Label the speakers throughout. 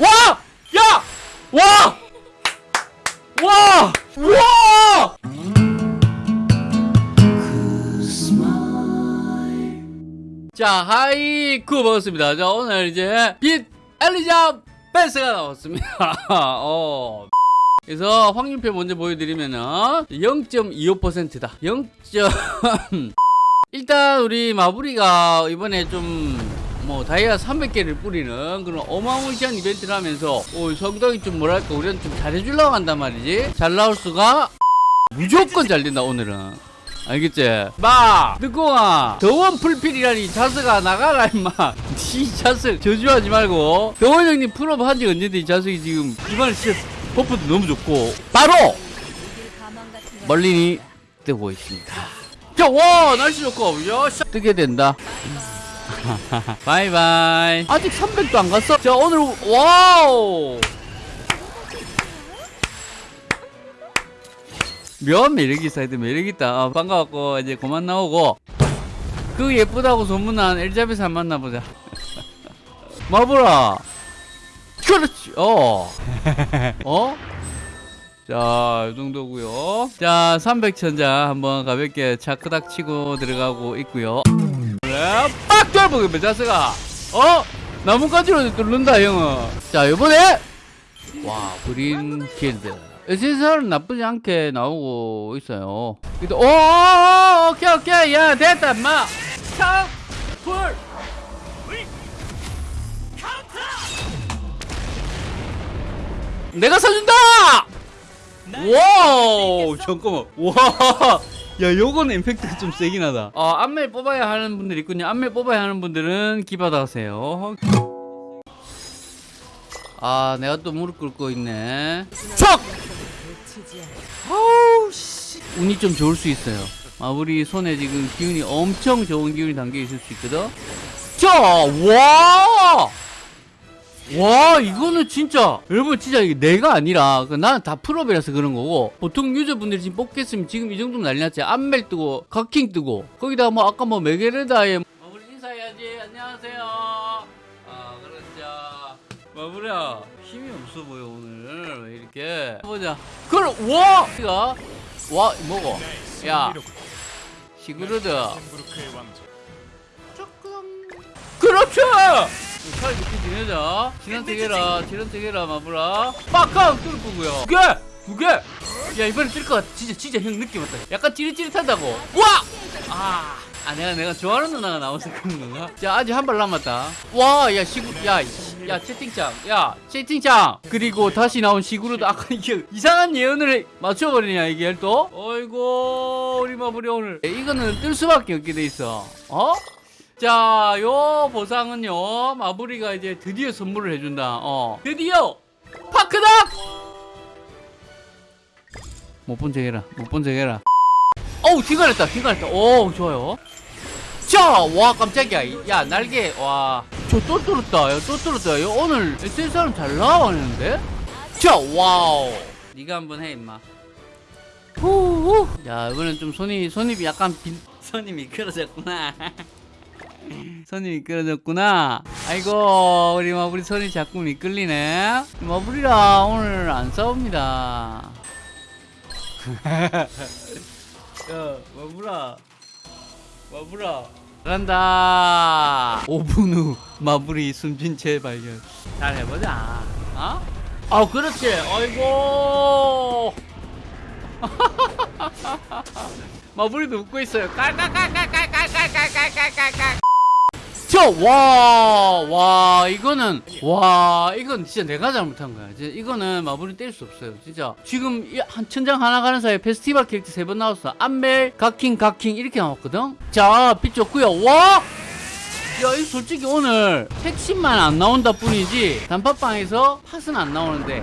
Speaker 1: 와! 야! 와! 와! 와! 자, 하이쿠 반갑습니다. 자, 오늘 이제 빛 엘리자 벤스가 나왔습니다. 어. 그래서 확률표 먼저 보여드리면은 0.25%다. 0. 일단 우리 마부리가 이번에 좀 뭐 다이아 300개를 뿌리는 그런 어마무시한 이벤트를 하면서 어, 상당히 좀 뭐랄까 우리는 좀 잘해주려고 한단 말이지. 잘 나올 수가 무조건 잘 된다 오늘은. 알겠지? 마! 늦고아 더원 풀필이라니 자스가 나가라 임마. 이 자스 저주하지 말고. 더원 형님 풀업 한지 언젠데 이 자스이 지금 이번에 진짜 버프도 너무 좋고. 바로 멀린이 뜨고 있습니다. 자, 와 날씨 좋고 야 씨, 뜨게 된다 바이바이 아직 300도 안 갔어? 자 오늘 와우 면 매력이 돼 매력있다 아, 반가웠고 이제 그만 나오고 그 예쁘다고 소문난 엘자베스 한 만나보자 마보라 그렇지 어 어? 자, 이 정도고요. 자, 300천자 한번 가볍게 차크닥 치고 들어가고 있고요. 빡 돌보게 자스가 어? 나뭇가지로 뚫는다, 형은. 자, 이번에 와, 그린 길드. SSR은 나쁘지 않게 나오고 있어요. 근데, 오, 오케이, 오케이. 야, 됐다, 마. 차, 풀. 내가 사준다! wow 잠깐만 와. 야 요거는 임팩트가 좀 세긴 하다. 어, 인멀 뽑아야 하는 분들 있군요. 인멀 뽑아야 하는 분들은 기받아가세요. 아 내가 또 무릎 꿇고 있네. 척! 아우 씨. 운이 좀 좋을 수 있어요. 마무리 손에 지금 기운이 엄청 좋은 기운이 담겨 있을 수 있거든. 자와 와 이거는 진짜. 여러분 진짜 이게 내가 아니라 그 나는 다 full up이라서 그런 거고. 보통 user분들이 지금 뽑겠으면 지금 이 정도면 난리 났지. 인멀 뜨고 각킹 뜨고. 거기다가 뭐 아까 뭐 메게르다에 마무리 인사해야지. 안녕하세요. 아 그렇죠 마무리야. 힘이 없어 보여 오늘. 왜 이렇게? 보자. 그럼 와! 와 뭐고 야. 시그루드. 그렇죠 차라리 늦게 지내자. 지난택해라 지난택해라 마브라 빡강 뚫고고요. 두개! 두개! 야 이번엔 뜰것 같아. 진짜 진짜 형 느낌 왔다. 약간 찌릿찌릿하다고. 와! 아, 아 내가 내가 좋아하는 누나가 나와서 그런 건가? 자 아직 한 발 남았다. 와야 시구 야, 이- 야 채팅창. 야 채팅창. 그리고 다시 나온 시구로도 아까 이게 이상한 예언을 맞춰버리냐 이게 또? 어이구 우리 마블이 오늘. 이거는 뜰 수밖에 없게 돼 있어. 어? 자, 요 보상은요, 마무리가 이제 드디어 선물을 해준다. 어, 드디어 파크닥! 못본 척 해라, 못본 척 해라. 어우, 휘갈했다, 휘갈했다. 오, 좋아요. 자, 와, 깜짝이야. 야, 날개, 와. 저 또 뚫었다, 야, 또 뚫었다. 야, 오늘 SSR은 잘 나와가는데? 자, wow. 네가 한번 해, 임마. 후후. 야, 이번엔 좀 손이, 손이 약간 빈, 손이 미끄러졌구나. 손이 미끄러졌구나. 아이고, 우리 마블이 손이 자꾸 미끌리네. 마블이랑 오늘 안 싸웁니다. 야, 마블아. 마블아. 잘한다. 5분 후 마블이 숨진 채 발견. 잘 해보자. 어? 아, 그렇지. 아이고. 마블이도 웃고 있어요. 깔깔깔깔깔깔깔깔깔깔깔. 저, 와, 와, 이거는, 와, 이건 진짜 내가 잘못한 거야. 이거는 마블이 뗄수 없어요. 진짜. 지금 이한 천장 하나 가는 사이에 페스티벌 캐릭터 세 번 나왔어. 안멜, 각킹, 각킹, 이렇게 나왔거든? 자, 빛 좋고요 와! 야, 이 솔직히 오늘 핵심만 안 나온다 뿐이지, 단팥빵에서 팥은 안 나오는데,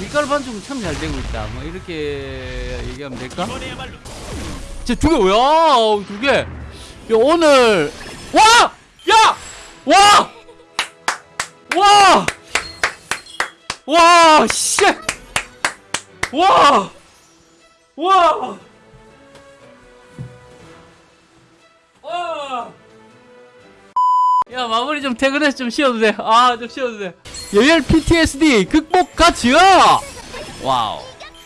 Speaker 1: 밀가루 반죽은 참 잘 되고 있다. 뭐, 이렇게 얘기하면 될까? 자, 두 개, 야, 두 개. 야, 오늘, 와! 야! 와! 와! 와, 씨! 와! 와! 와! 야 마무리 좀 퇴근해서 좀 쉬어도 돼 아 좀 쉬어도 돼 열혈 PTSD 극복 가치야 wow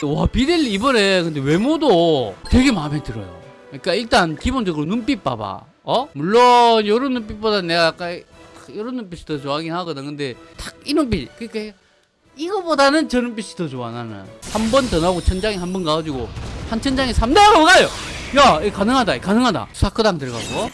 Speaker 1: 와 비델리 이번에 근데 외모도 되게 마음에 들어요 그러니까 일단 기본적으로 눈빛 봐봐 어? 물론 요런 눈빛보다 내가 약간 요런 눈빛이 더 좋아하긴 하거든. 근데 딱이 눈빛 그러니까 이거보다는 저 눈빛이 더 좋아 나는. 한 번 더 나오고 천장에 한 번 가가지고 한 천장에 3대 가요! 야 가능하다 가능하다. 사크당 들어가고.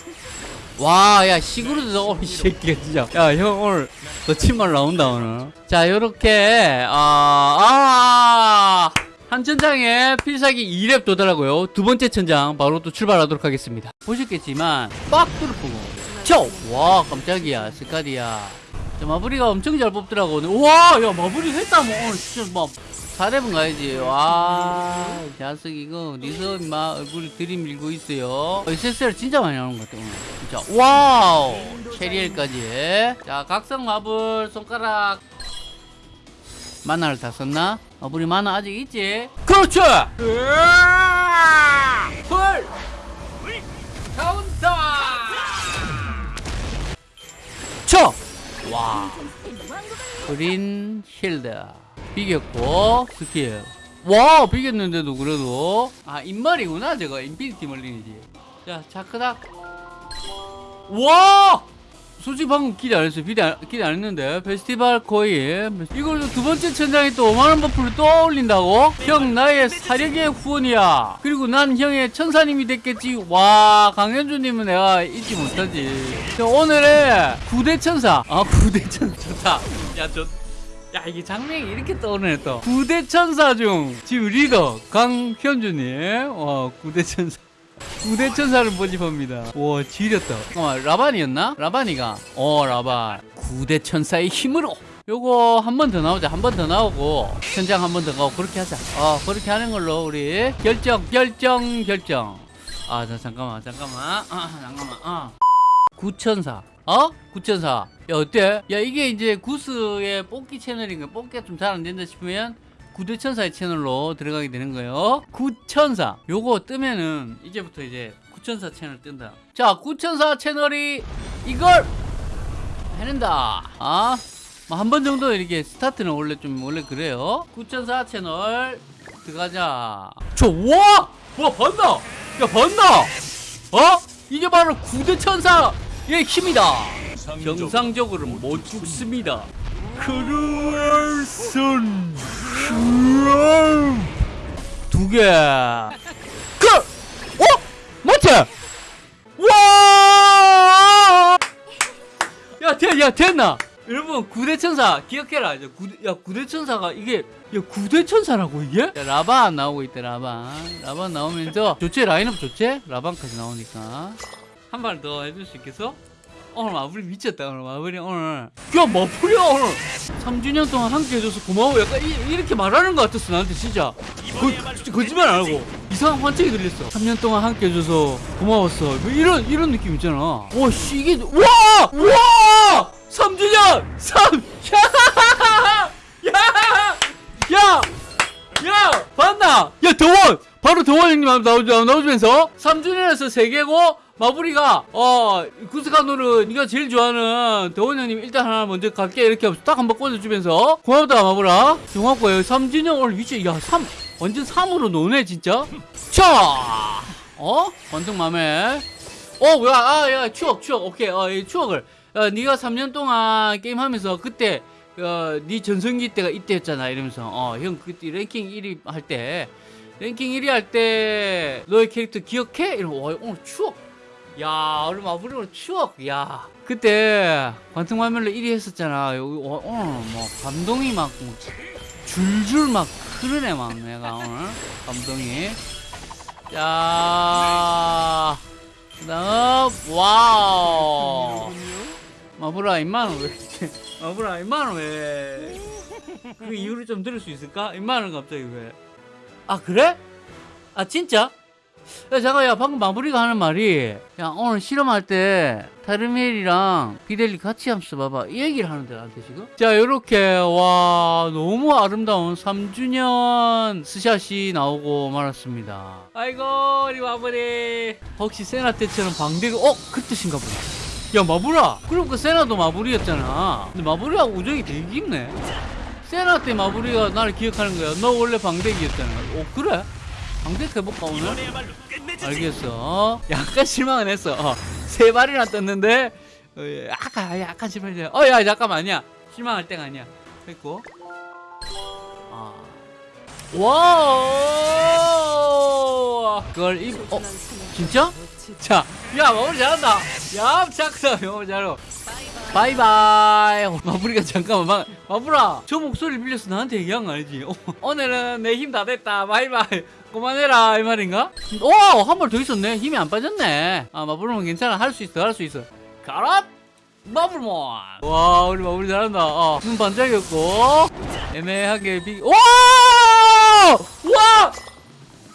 Speaker 1: 와 야 시그루드 오늘 이 새끼가 진짜. 야 형 오늘 거친말 나온다 오늘. 자 요렇게 아, 아 한 천장에 필살기 2렙 도달하고요. 두 번째 천장 바로 또 출발하도록 하겠습니다. 보셨겠지만 빡 뚫어보고 쳐 와 깜짝이야. 스카디야 자, 마무리가 엄청 잘 뽑더라고 오늘. 와야 마무리 했다 뭐. 오늘 진짜 막 4렙은 가야지? 와 자석 이거 니서 임마 얼굴이 들이밀고 있어요. SSR 진짜 많이 나오는 것 같아 오늘. 진짜. 와우! 캐리엘까지 자 각성 마블 손가락 만화를 다 썼나? 마블이 만화 아직 있지? 그렇죠! 헐! 카운터! 쳐! 와. 그린 힐드. 비겼고 스킬. 와 비겼는데도 그래도. 아 인말이구나 저거. 인피니티 멀린이지. 자 자크닥. 와 솔직히 방금 기대 안 했어요. 기대 안, 기대 안 했는데. 페스티벌 코인 이걸 두 번째 천장에 또 5만원 buff를 또 올린다고? 형 나의 사력의 후원이야. 그리고 난 형의 천사님이 됐겠지. 와 강현주님은 내가 잊지 못하지. 자, 오늘의 구대천사. 아 구대천사. 좋다 야좋 야 이게 장면이 이렇게 떠오르네 또. 구대천사 중 지금 리더 강현주님. 와 구대천사 구대천사를 모집합니다. 와 지렸다. 어 라반이었나? 라반이가. 어 라반. 구대천사의 힘으로. 요거 한 번 더 나오자. 한 번 더 나오고 천장 한 번 더 가고 그렇게 하자. 어 그렇게 하는 걸로 우리 결정 결정 결정. 아 자, 잠깐만 잠깐만. 아, 잠깐만. 아. 구천사. 어? 구천사. 야 어때? 야 이게 이제 구스의 뽑기 채널인가? 뽑기가 좀 잘 안 된다 싶으면 구대천사의 채널로 들어가게 되는 거예요. 구천사. 요거 뜨면은 이제부터 이제 구천사 채널 뜬다. 자 구천사 채널이 이걸 해낸다. 아? 뭐한번 정도 이렇게 스타트는 원래 좀 원래 그래요. 구천사 채널 들어가자. 저와! 와 봤나? 야 봤나? 어? 이게 바로 구대천사의 힘이다. 정상적으로 못 죽습니다. 크루얼슨 두개 그! 어? 맞지? 와! 야, 돼, 야, 됐나? 여러분, 구대천사, 기억해라. 이제 구대, 야, 구대천사가 이게, 야, 구대천사라고, 이게? 야, 라반 나오고 있대, 라반. 라반 나오면서, 좋지? 라인업 좋지? 라반까지 나오니까. 한 발 더 해줄 수 있겠어? 오늘 마블이 미쳤다, 오늘 마블이 오늘. 야, 마블이야, 오늘. 3주년 동안 함께 해줘서 고마워. 약간 이, 렇게 말하는 것 같았어, 나한테 진짜. 거, 거짓말 안 하고. 이상한 환청이 들렸어. 3년 동안 함께 해줘서 고마웠어. 뭐 이런, 이런 느낌 있잖아. 와, 씨, 이게, 와! 와! 3주년! 3! 야! 야! 야! 야! 봤나? 야, 더원! 바로 더원 형님 나오, 나오면서 3주년에서 3개고, 마블이가 어 구스카노를 네가 제일 좋아하는 더원 형님 일단 하나 먼저 갈게. 이렇게 딱한번 꽂아주면서. 고맙다 마블아 고맙고요. 3주년 오늘 위치 야3 완전 3으로 노네 진짜? 차! 어? 완전 맘에. 어 뭐야? 아야 추억 추억. 오케이. 어 이 추억을. 어, 네가 3년 동안 게임하면서 그때 어, 네 전성기 때가 이때였잖아 이러면서. 어 형 그때 랭킹 1위 할 때. 랭킹 1위 할 때 너의 캐릭터 기억해? 이러면 와 오늘 추억 야 우리 마블링으로 추억 야. 그때 관통 화면로 1위 했었잖아. 여기 어, 오늘 뭐 감동이 막 뭐, 줄줄 막 흐르네 막 내가 오늘. 감동이. 자 그다음 wow. 마블아 임마는 왜 이렇게 마블아 임마는 왜그 이유를 좀 들을 수 있을까? 임마는 갑자기 왜? 아 그래? 아 진짜? 야 잠깐 야 방금 마무리가 하는 말이 야 오늘 실험할 때 타르멜이랑 비델리 같이 하면서 봐봐. 이 얘기를 하는데 나한테 지금. 자 요렇게 와 너무 아름다운 3주년 스샷이 나오고 말았습니다. 아이고 우리 마무리. 혹시 세나 때처럼 방대가 어? 그 뜻인가 보다 야 마부라 그럼 그 세나도 마부리였잖아. 근데 마부리하고 우정이 되게 깊네. 세나 때 마부리가 나를 기억하는 거야. 너 원래 방대기였잖아. 오 그래? 방대기 해볼까 오늘? 알겠어 약간 실망은 했어 어, 세 발이나 떴는데 어, 약간 약간 실망했어 어야 잠깐만 아니야 실망할 때가 아니야 됐고 아. 와 그걸 입 어? 진짜? 자, 야 마무리 잘한다. 야 착사 마무리 잘해. 바이바이. 어, 마무리가 잠깐만 마, 마무라. 저 목소리 빌려서 나한테 얘기한 거 아니지? 어, 오늘은 내 힘 다 됐다. 바이바이. 그만해라 이 말인가? 오, 한 발 더 있었네. 힘이 안 빠졌네. 아 마블몬 괜찮아. 할 수 있어. 할 수 있어. 가라. 마블몬. 와, 우리 마무리 잘한다. 어, 눈 반짝였고 애매하게 비. 와! 와!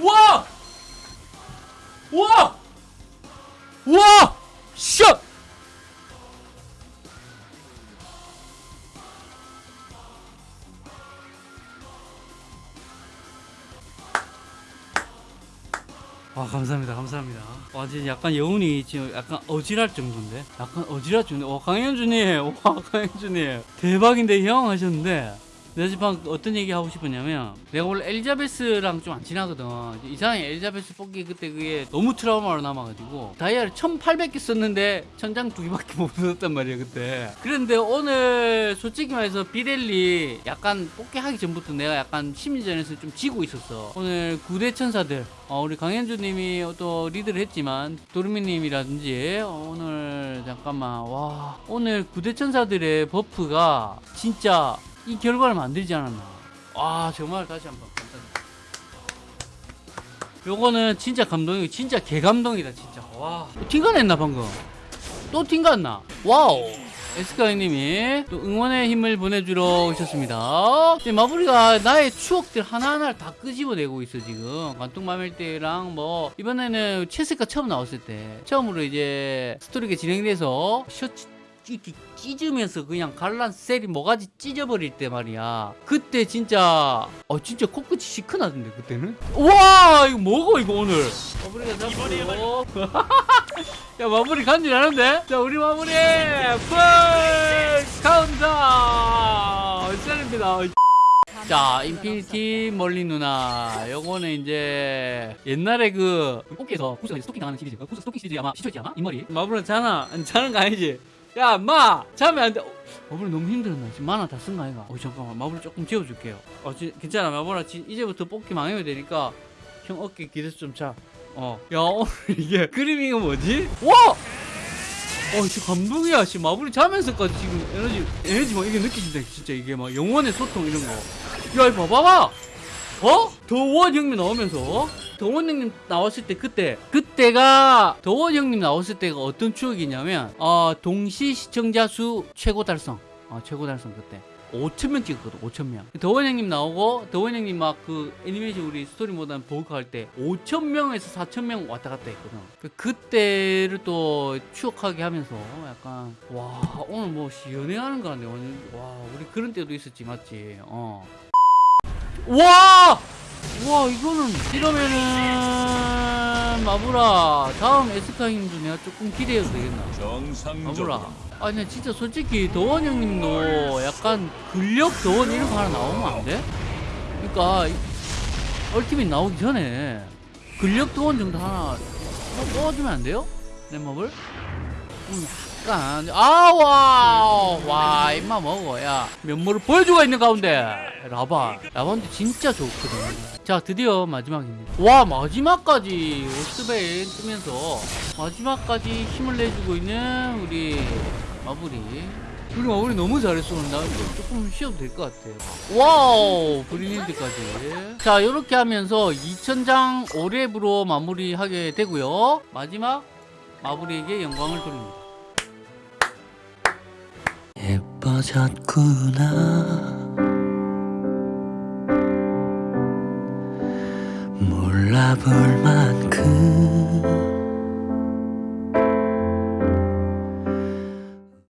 Speaker 1: 와! 와! 와! 샷! 아 감사합니다. 감사합니다. 와 지금 약간 여운이 지금 약간 어지랄 정도인데? 약간 어지랄 정도? 와 강현주님 와 강현주님 대박인데 형? 하셨는데 내가 지금 어떤 얘기 하고 싶었냐면 내가 원래 엘리자베스랑 좀 안 친하거든. 이상하게 엘리자베스 뽑기 그때 그게 너무 트라우마로 남아가지고 다이아를 1800개 썼는데 천장 두 개밖에 못 썼단 말이야 그때. 그런데 오늘 솔직히 말해서 비델리 약간 뽑기 하기 전부터 내가 약간 심리전에서 좀 지고 있었어. 오늘 구대 천사들 어, 우리 강현주님이 또 리드를 했지만 도르미님이라든지 어, 오늘 잠깐만 와. 오늘 구대 천사들의 버프가 진짜 이 결과를 만들지 않았나. 와, 정말 다시 한번 감사합니다. 요거는 진짜 감동이고, 진짜 개감동이다, 진짜. 와. 또 티가 냈나, 방금? 또 티가 났나? 와우. 에스카이님이 또 응원의 힘을 보내주러 오셨습니다. 지금 마무리가 나의 추억들 하나하나를 다 끄집어내고 있어, 지금. 관통마멜 때랑 뭐, 이번에는 체스가 처음 나왔을 때, 처음으로 이제 스토리가 진행돼서 셔츠 이렇게 찢으면서 그냥 갈란 셀이 뭐가지 찢어버릴 때 말이야 그때 진짜 어 진짜 코끝이 시큰하던데 그때는 와 이거 뭐고 이거 오늘 마무리가 잡고 야 마무리 간지나는데 자 우리 마무리 풀 카운터 시작입니다 자, 인피니티 멀리 누나. 요거는 이제 옛날에 그 꽃게에서 구스가 스토킹 당하는 시리즈. 구스 스토킹 시리즈 아마 시초있지 아마? 인머리. 마블은 자나? 자는 거 아니지? 야, 마! 자면 안 돼. 어, 마블이 너무 힘들었나? 지금 만화 다 쓴 거 아이가? 어, 잠깐만. 마블 조금 지워줄게요. 어, 지, 괜찮아. 마블아, 지, 이제부터 뽑기 망해야 되니까 형 어깨 기대서 좀 자. 어. 야, 오늘 이게 그림이가 뭐지? 와! 어, 진짜 감동이야. 씨, 마블이 자면서까지 지금 에너지, 에너지 막 이게 느껴진다. 진짜 이게 막 영혼의 소통 이런 거. 야, 이거 봐봐봐! 어? 더원 형님 나오면서 더원 형님 나왔을 때 그때 그때가 더원 형님 나왔을 때가 어떤 추억이냐면 어 동시 시청자 수 최고 달성. 어 최고 달성 그때. 5천 명 찍었거든 5천 명. 더원 형님 나오고 더원 형님 막 그 애니메이션 우리 스토리 모던 보고 할때 5천 명에서 4천 명 왔다 갔다 했거든. 그 그때를 또 추억하게 하면서 약간 와 오늘 뭐 연애하는 거 같네 오늘 와 우리 그런 때도 있었지 맞지? 어. 와! 와 이거는 이러면은 마브라 다음 에스카님도 내가 조금 기대해도 되겠나 마브라 아니 나 진짜 솔직히 더원 형님도 약간 근력 더원 이런 거 하나 나오면 안 돼? 그니까 얼티밋 나오기 전에 근력 더원 정도 하나 뭐 뽑아주면 안 돼요? 내 몹을? 음, 약간 아와 와 임마 먹어 야 면모를 보여주고 있는 가운데. 라바. 라바인데 진짜 좋거든 자 드디어 마지막입니다. 와 마지막까지 오스베인 뜨면서 마지막까지 힘을 내주고 있는 우리 마블이. 우리 마블이 너무 잘했어. 나 조금 쉬어도 될 것 같아. 와우 브리닐드까지. 자 이렇게 하면서 2000장 5랩으로 마무리하게 되고요. 마지막 마블이에게 영광을 돌립니다
Speaker 2: 예뻐졌구나. 몰라볼 만한